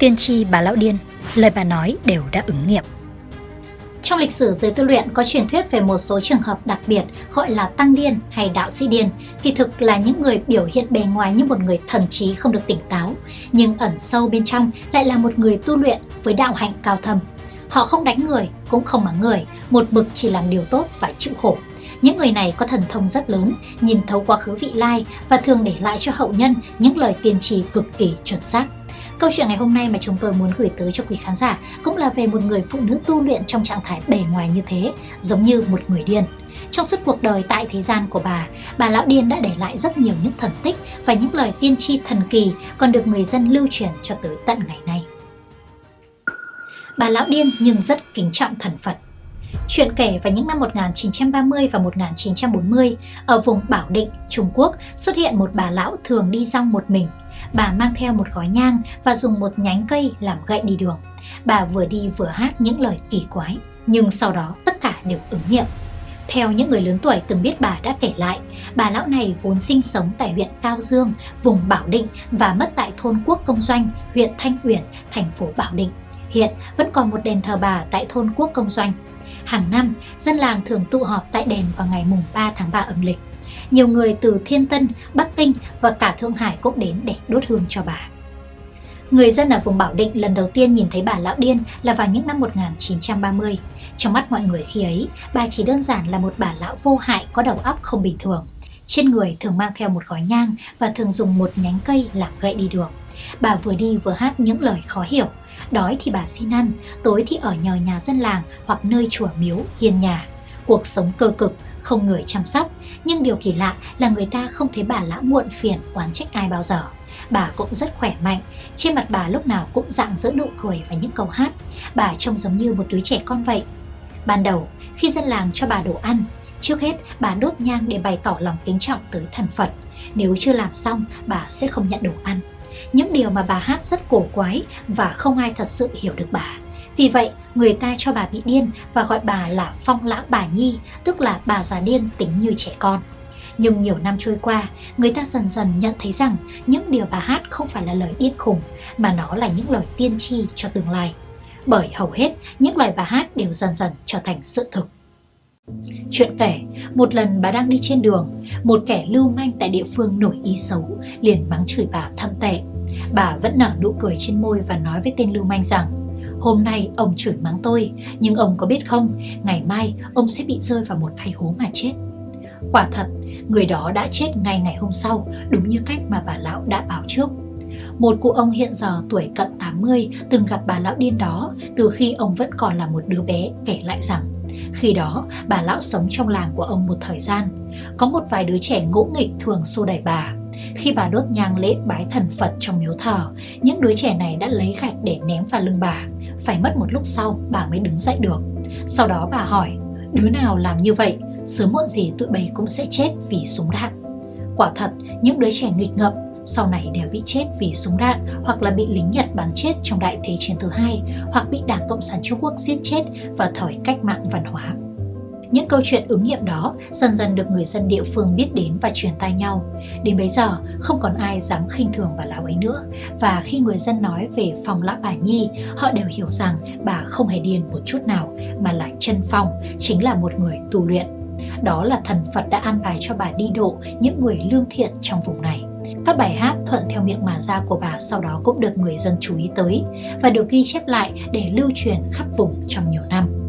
Tiên tri bà Lão Điên, lời bà nói đều đã ứng nghiệm. Trong lịch sử giới tu luyện có truyền thuyết về một số trường hợp đặc biệt gọi là tăng điên hay đạo sĩ điên, kỳ thực là những người biểu hiện bề ngoài như một người thần trí không được tỉnh táo, nhưng ẩn sâu bên trong lại là một người tu luyện với đạo hạnh cao thâm. Họ không đánh người, cũng không mắng người, một bực chỉ làm điều tốt và chịu khổ. Những người này có thần thông rất lớn, nhìn thấu quá khứ vị lai và thường để lại cho hậu nhân những lời tiên tri cực kỳ chuẩn xác. Câu chuyện ngày hôm nay mà chúng tôi muốn gửi tới cho quý khán giả cũng là về một người phụ nữ tu luyện trong trạng thái bề ngoài như thế, giống như một người điên. Trong suốt cuộc đời tại thế gian của bà, bà Lão Điên đã để lại rất nhiều những thần tích và những lời tiên tri thần kỳ còn được người dân lưu truyền cho tới tận ngày nay. Bà Lão Điên nhưng rất kính trọng thần Phật. Chuyện kể vào những năm 1930 và 1940, ở vùng Bảo Định, Trung Quốc xuất hiện một bà lão thường đi rong một mình. Bà mang theo một gói nhang và dùng một nhánh cây làm gậy đi đường. Bà vừa đi vừa hát những lời kỳ quái, nhưng sau đó tất cả đều ứng nghiệm. Theo những người lớn tuổi từng biết bà đã kể lại, bà lão này vốn sinh sống tại huyện Cao Dương, vùng Bảo Định và mất tại thôn Quốc Công Doanh, huyện Thanh Uyển, thành phố Bảo Định. Hiện vẫn còn một đền thờ bà tại thôn Quốc Công Doanh. Hàng năm, dân làng thường tụ họp tại đền vào ngày mùng 3 tháng 3 âm lịch. Nhiều người từ Thiên Tân, Bắc Kinh và cả Thượng Hải cũng đến để đốt hương cho bà. Người dân ở vùng Bảo Định lần đầu tiên nhìn thấy bà Lão Điên là vào những năm 1930. Trong mắt mọi người khi ấy, bà chỉ đơn giản là một bà lão vô hại có đầu óc không bình thường. Trên người thường mang theo một gói nhang và thường dùng một nhánh cây làm gậy đi đường. Bà vừa đi vừa hát những lời khó hiểu. Đói thì bà xin ăn, tối thì ở nhờ nhà dân làng hoặc nơi chùa miếu, hiên nhà. Cuộc sống cơ cực, không người chăm sóc, nhưng điều kỳ lạ là người ta không thấy bà lão muộn phiền oán trách ai bao giờ. Bà cũng rất khỏe mạnh, trên mặt bà lúc nào cũng dạng dỡ nụ cười và những câu hát. Bà trông giống như một đứa trẻ con vậy. Ban đầu, khi dân làng cho bà đồ ăn, trước hết bà đốt nhang để bày tỏ lòng kính trọng tới thần Phật. Nếu chưa làm xong, bà sẽ không nhận đồ ăn. Những điều mà bà hát rất cổ quái và không ai thật sự hiểu được bà. Vì vậy, người ta cho bà bị điên và gọi bà là phong lãng bà nhi, tức là bà già điên tính như trẻ con. Nhưng nhiều năm trôi qua, người ta dần dần nhận thấy rằng những điều bà hát không phải là lời điên khùng, mà nó là những lời tiên tri cho tương lai. Bởi hầu hết, những lời bà hát đều dần dần trở thành sự thực. Chuyện kể, một lần bà đang đi trên đường, một kẻ lưu manh tại địa phương nổi ý xấu liền mắng chửi bà thâm tệ. Bà vẫn nở nụ cười trên môi và nói với tên lưu manh rằng Hôm nay ông chửi mắng tôi, nhưng ông có biết không, ngày mai ông sẽ bị rơi vào một cái hố mà chết. Quả thật, người đó đã chết ngay ngày hôm sau, đúng như cách mà bà lão đã báo trước. Một cụ ông hiện giờ tuổi cận 80 từng gặp bà lão điên đó từ khi ông vẫn còn là một đứa bé kể lại rằng khi đó, bà lão sống trong làng của ông một thời gian. Có một vài đứa trẻ ngỗ nghịch thường xô đẩy bà. Khi bà đốt nhang lễ bái thần Phật trong miếu thờ, những đứa trẻ này đã lấy gạch để ném vào lưng bà. Phải mất một lúc sau, bà mới đứng dậy được. Sau đó bà hỏi, đứa nào làm như vậy, sớm muộn gì tụi bay cũng sẽ chết vì súng đạn. Quả thật, những đứa trẻ nghịch ngợm sau này đều bị chết vì súng đạn hoặc là bị lính Nhật bắn chết trong Đại Thế chiến thứ hai hoặc bị Đảng Cộng sản Trung Quốc giết chết vào thời cách mạng văn hóa. Những câu chuyện ứng nghiệm đó dần dần được người dân địa phương biết đến và truyền tai nhau. Đến bấy giờ, không còn ai dám khinh thường bà lão ấy nữa. Và khi người dân nói về phòng lão bà Nhi, họ đều hiểu rằng bà không hề điên một chút nào, mà là chân phong, chính là một người tu luyện. Đó là thần Phật đã an bài cho bà đi độ những người lương thiện trong vùng này. Các bài hát thuận theo miệng mà ra của bà sau đó cũng được người dân chú ý tới và được ghi chép lại để lưu truyền khắp vùng trong nhiều năm.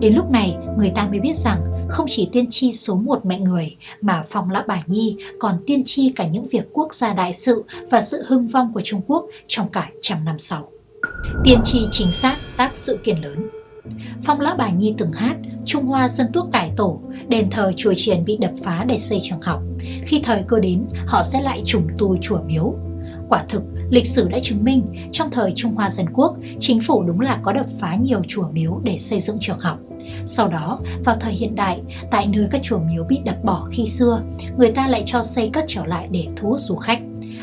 Đến lúc này, người ta mới biết rằng không chỉ tiên tri số một mẹ người mà Phong Lã Bà Nhi còn tiên tri cả những việc quốc gia đại sự và sự hưng vong của Trung Quốc trong cả trăm năm sau. Tiên tri chính xác tác sự kiện lớn Phong Lã Bà Nhi từng hát Trung Hoa dân tuốc cải tổ, đền thờ chùa triền bị đập phá để xây trường học. Khi thời cơ đến, họ sẽ lại trùng tu chùa miếu. Quả thực, lịch sử đã chứng minh trong thời Trung Hoa Dân Quốc, chính phủ đúng là có đập phá nhiều chùa miếu để xây dựng trường học. Sau đó, vào thời hiện đại, tại nơi các chùa miếu bị đập bỏ khi xưa, người ta lại cho xây cất trở lại để thu hút du khách.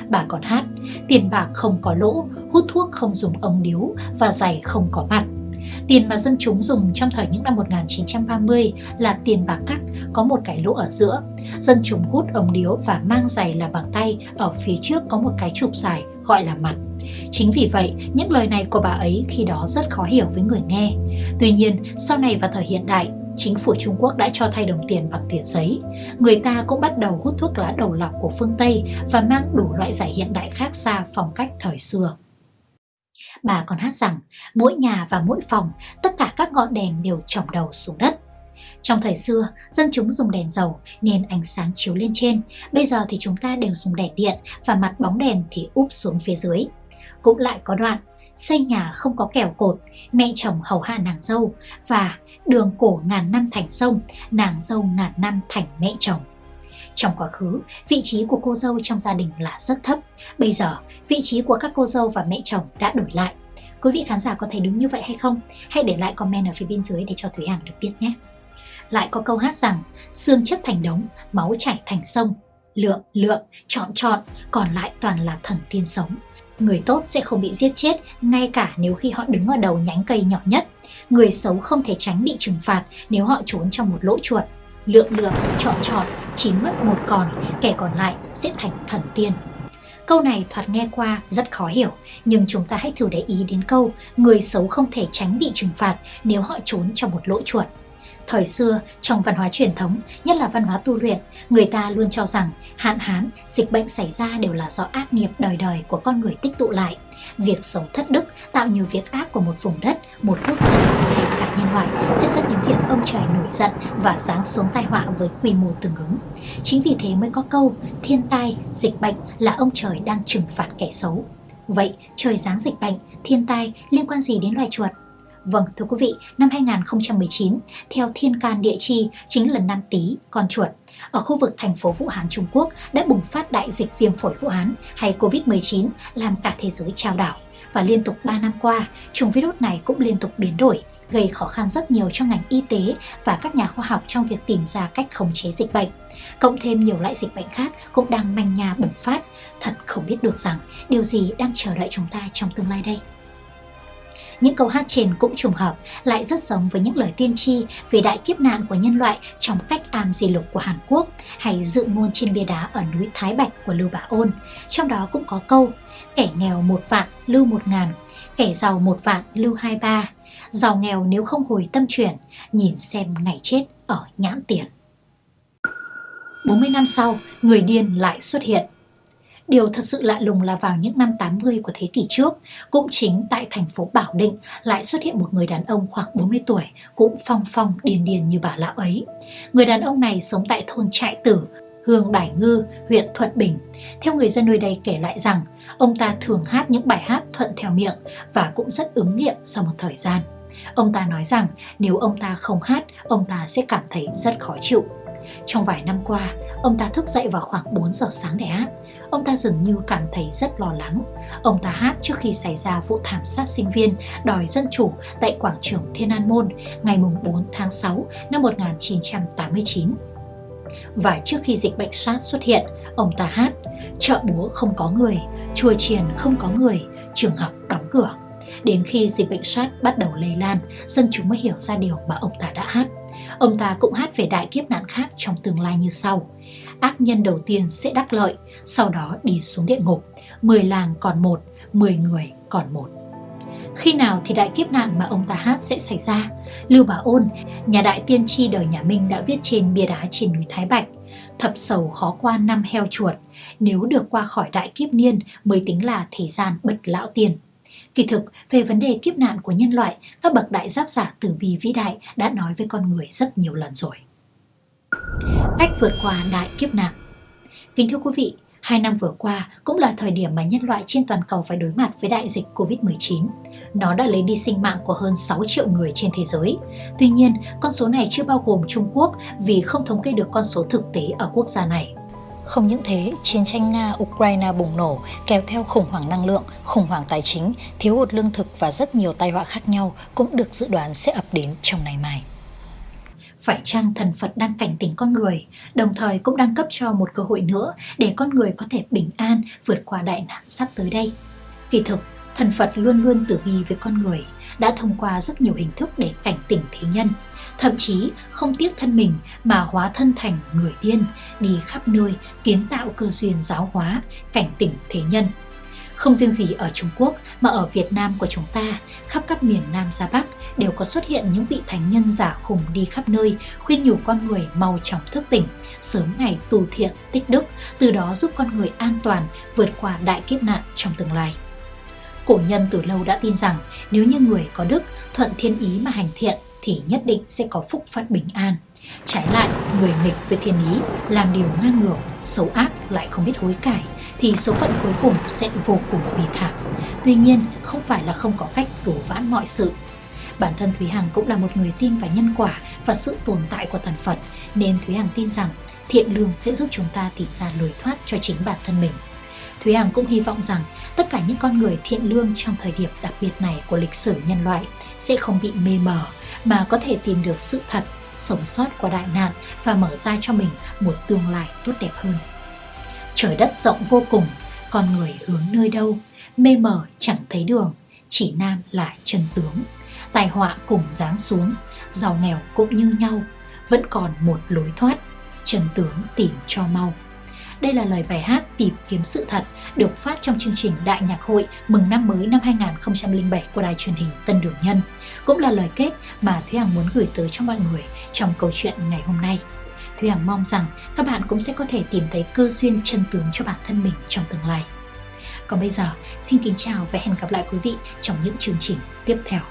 Bà còn hát, tiền bạc không có lỗ, hút thuốc không dùng ống điếu và giày không có mặt. Tiền mà dân chúng dùng trong thời những năm 1930 là tiền bạc cắt có một cái lỗ ở giữa. Dân chúng hút ống điếu và mang giày là bằng tay, ở phía trước có một cái chụp dài gọi là mặt. Chính vì vậy, những lời này của bà ấy khi đó rất khó hiểu với người nghe. Tuy nhiên, sau này vào thời hiện đại, chính phủ Trung Quốc đã cho thay đồng tiền bằng tiền giấy. Người ta cũng bắt đầu hút thuốc lá đầu lọc của phương Tây và mang đủ loại giải hiện đại khác xa phong cách thời xưa. Bà còn hát rằng mỗi nhà và mỗi phòng, tất cả các ngọn đèn đều trồng đầu xuống đất. Trong thời xưa, dân chúng dùng đèn dầu nên ánh sáng chiếu lên trên. Bây giờ thì chúng ta đều dùng đèn điện và mặt bóng đèn thì úp xuống phía dưới. Cũng lại có đoạn, xây nhà không có kẻo cột, mẹ chồng hầu hạ nàng dâu và đường cổ ngàn năm thành sông, nàng dâu ngàn năm thành mẹ chồng. Trong quá khứ, vị trí của cô dâu trong gia đình là rất thấp. Bây giờ, vị trí của các cô dâu và mẹ chồng đã đổi lại. Quý vị khán giả có thấy đúng như vậy hay không? Hãy để lại comment ở phía bên dưới để cho Thúy Hằng được biết nhé. Lại có câu hát rằng, xương chất thành đống, máu chảy thành sông. Lượng, lượng, chọn chọn, còn lại toàn là thần tiên sống. Người tốt sẽ không bị giết chết ngay cả nếu khi họ đứng ở đầu nhánh cây nhỏ nhất. Người xấu không thể tránh bị trừng phạt nếu họ trốn trong một lỗ chuột. Lượng lượng, chọn chọn, chỉ mất một còn, kẻ còn lại sẽ thành thần tiên. Câu này thoạt nghe qua rất khó hiểu, nhưng chúng ta hãy thử để ý đến câu người xấu không thể tránh bị trừng phạt nếu họ trốn trong một lỗ chuột. Thời xưa, trong văn hóa truyền thống, nhất là văn hóa tu luyện, người ta luôn cho rằng hạn hán, dịch bệnh xảy ra đều là do ác nghiệp đời đời của con người tích tụ lại. Việc sống thất đức tạo nhiều việc ác của một vùng đất, một quốc gia hay cả nhân loại sẽ dẫn đến việc ông trời nổi giận và giáng xuống tai họa với quy mô tương ứng. Chính vì thế mới có câu thiên tai, dịch bệnh là ông trời đang trừng phạt kẻ xấu. Vậy trời giáng dịch bệnh, thiên tai liên quan gì đến loài chuột? Vâng, thưa quý vị, năm 2019, theo thiên can địa chi chính là năm Tý, con chuột. Ở khu vực thành phố Vũ Hán, Trung Quốc đã bùng phát đại dịch viêm phổi Vũ Hán hay Covid-19 làm cả thế giới trao đảo. Và liên tục 3 năm qua, chủng virus này cũng liên tục biến đổi, gây khó khăn rất nhiều cho ngành y tế và các nhà khoa học trong việc tìm ra cách khống chế dịch bệnh. Cộng thêm nhiều loại dịch bệnh khác cũng đang manh nha bùng phát. Thật không biết được rằng điều gì đang chờ đợi chúng ta trong tương lai đây. Những câu hát trên cũng trùng hợp, lại rất giống với những lời tiên tri về đại kiếp nạn của nhân loại trong cách am di lục của Hàn Quốc hay dự ngôn trên bia đá ở núi Thái Bạch của Lưu Bá Ôn. Trong đó cũng có câu, kẻ nghèo một vạn lưu một ngàn, kẻ giàu một vạn lưu hai ba, giàu nghèo nếu không hồi tâm chuyển, nhìn xem ngày chết ở nhãn tiền. 40 năm sau, người điên lại xuất hiện. Điều thật sự lạ lùng là vào những năm 80 của thế kỷ trước, cũng chính tại thành phố Bảo Định lại xuất hiện một người đàn ông khoảng 40 tuổi, cũng phong phong điền điền như bà lão ấy. Người đàn ông này sống tại thôn Trại Tử, Hương Đài Ngư, huyện Thuận Bình. Theo người dân nơi đây kể lại rằng, ông ta thường hát những bài hát thuận theo miệng và cũng rất ứng nghiệm sau một thời gian. Ông ta nói rằng nếu ông ta không hát, ông ta sẽ cảm thấy rất khó chịu. Trong vài năm qua, ông ta thức dậy vào khoảng 4 giờ sáng để hát. Ông ta dường như cảm thấy rất lo lắng. Ông ta hát trước khi xảy ra vụ thảm sát sinh viên đòi dân chủ tại quảng trường Thiên An Môn ngày 4 tháng 6 năm 1989. Và trước khi dịch bệnh SARS xuất hiện, ông ta hát Chợ búa không có người, chùa chiền không có người, trường học đóng cửa. Đến khi dịch bệnh SARS bắt đầu lây lan, dân chúng mới hiểu ra điều mà ông ta đã hát. Ông ta cũng hát về đại kiếp nạn khác trong tương lai như sau. Ác nhân đầu tiên sẽ đắc lợi, sau đó đi xuống địa ngục. Mười làng còn một, mười người còn một. Khi nào thì đại kiếp nạn mà ông ta hát sẽ xảy ra? Lưu Bá Ôn, nhà đại tiên tri đời nhà Minh đã viết trên bia đá trên núi Thái Bạch. Thập sầu khó qua năm heo chuột, nếu được qua khỏi đại kiếp niên mới tính là thế gian bật lão tiền. Kỳ thực, về vấn đề kiếp nạn của nhân loại, các bậc đại giác giả tử bi vĩ đại đã nói với con người rất nhiều lần rồi. Cách vượt qua đại kiếp nạn Kính thưa quý vị, hai năm vừa qua cũng là thời điểm mà nhân loại trên toàn cầu phải đối mặt với đại dịch Covid-19. Nó đã lấy đi sinh mạng của hơn 6 triệu người trên thế giới. Tuy nhiên, con số này chưa bao gồm Trung Quốc vì không thống kê được con số thực tế ở quốc gia này. Không những thế, chiến tranh Nga-Ukraine bùng nổ kéo theo khủng hoảng năng lượng, khủng hoảng tài chính, thiếu hụt lương thực và rất nhiều tai họa khác nhau cũng được dự đoán sẽ ập đến trong ngày mai. Phải chăng thần Phật đang cảnh tỉnh con người, đồng thời cũng đang cấp cho một cơ hội nữa để con người có thể bình an vượt qua đại nạn sắp tới đây? Kỳ thực, thần Phật luôn luôn tử bi với con người, đã thông qua rất nhiều hình thức để cảnh tỉnh thế nhân thậm chí không tiếc thân mình mà hóa thân thành người điên, đi khắp nơi kiến tạo cơ duyên giáo hóa, cảnh tỉnh thế nhân. Không riêng gì ở Trung Quốc mà ở Việt Nam của chúng ta, khắp các miền Nam ra Bắc đều có xuất hiện những vị thánh nhân giả khùng đi khắp nơi, khuyên nhủ con người mau chóng thức tỉnh, sớm ngày tu thiện, tích đức, từ đó giúp con người an toàn vượt qua đại kiếp nạn trong tương lai. Cổ nhân từ lâu đã tin rằng nếu như người có đức, thuận thiên ý mà hành thiện thì nhất định sẽ có phúc phận bình an. Trái lại, người nghịch với thiên ý, làm điều ngang ngược, xấu ác lại không biết hối cải, thì số phận cuối cùng sẽ vô cùng bi thảm. Tuy nhiên, không phải là không có cách cứu vãn mọi sự. Bản thân Thúy Hằng cũng là một người tin vào nhân quả và sự tồn tại của thần Phật, nên Thúy Hằng tin rằng thiện lương sẽ giúp chúng ta tìm ra lối thoát cho chính bản thân mình. Thúy Hằng cũng hy vọng rằng tất cả những con người thiện lương trong thời điểm đặc biệt này của lịch sử nhân loại sẽ không bị mê mờ mà có thể tìm được sự thật, sống sót qua đại nạn và mở ra cho mình một tương lai tốt đẹp hơn. Trời đất rộng vô cùng, con người hướng nơi đâu, mê mờ chẳng thấy đường, chỉ nam là chân tướng. Tài họa cùng giáng xuống, giàu nghèo cũng như nhau, vẫn còn một lối thoát, chân tướng tìm cho mau. Đây là lời bài hát Tìm kiếm sự thật được phát trong chương trình Đại nhạc hội mừng năm mới năm 2007 của đài truyền hình Tân Đường Nhân. Cũng là lời kết mà Thúy Hằng muốn gửi tới cho mọi người trong câu chuyện ngày hôm nay. Thúy Hằng mong rằng các bạn cũng sẽ có thể tìm thấy cơ duyên chân tướng cho bản thân mình trong tương lai. Còn bây giờ, xin kính chào và hẹn gặp lại quý vị trong những chương trình tiếp theo.